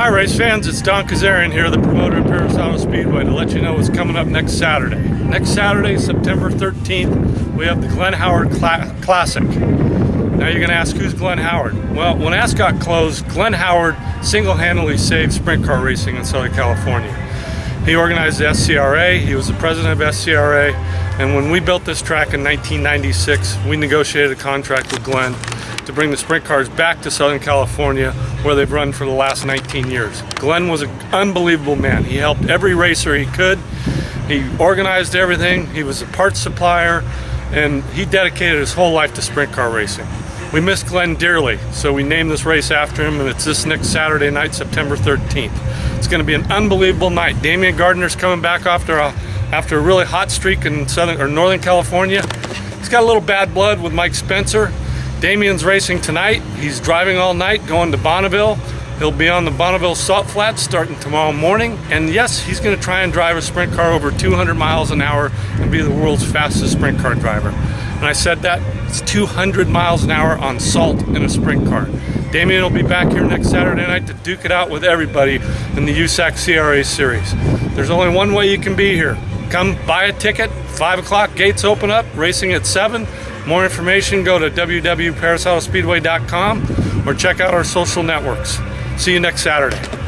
Hi race fans, it's Don Kazarian here, the promoter of Perris Auto Speedway to let you know what's coming up next Saturday. Next Saturday, September 13th, we have the Glenn Howard Cla Classic. Now you're going to ask, who's Glenn Howard? Well, when Ascot closed, Glenn Howard single-handedly saved sprint car racing in Southern California. He organized the SCRA, he was the president of SCRA, and when we built this track in 1996, we negotiated a contract with Glenn to bring the sprint cars back to Southern California where they've run for the last 19 years. Glenn was an unbelievable man. He helped every racer he could. He organized everything. He was a parts supplier and he dedicated his whole life to sprint car racing. We miss Glenn dearly, so we named this race after him and it's this next Saturday night, September 13th. It's going to be an unbelievable night. Damion Gardner's coming back after a, after a really hot streak in Southern or Northern California. He's got a little bad blood with Mike Spencer. Damion's racing tonight. He's driving all night going to Bonneville. He'll be on the Bonneville Salt Flats starting tomorrow morning. And yes, he's going to try and drive a sprint car over 200 miles an hour and be the world's fastest sprint car driver. And I said that it's 200 miles an hour on salt in a sprint car. Damion will be back here next Saturday night to duke it out with everybody in the USAC CRA series. There's only one way you can be here. Come buy a ticket, 5 o'clock, gates open up, racing at 7. More information, go to www.perrisautospeedway.com or check out our social networks. See you next Saturday.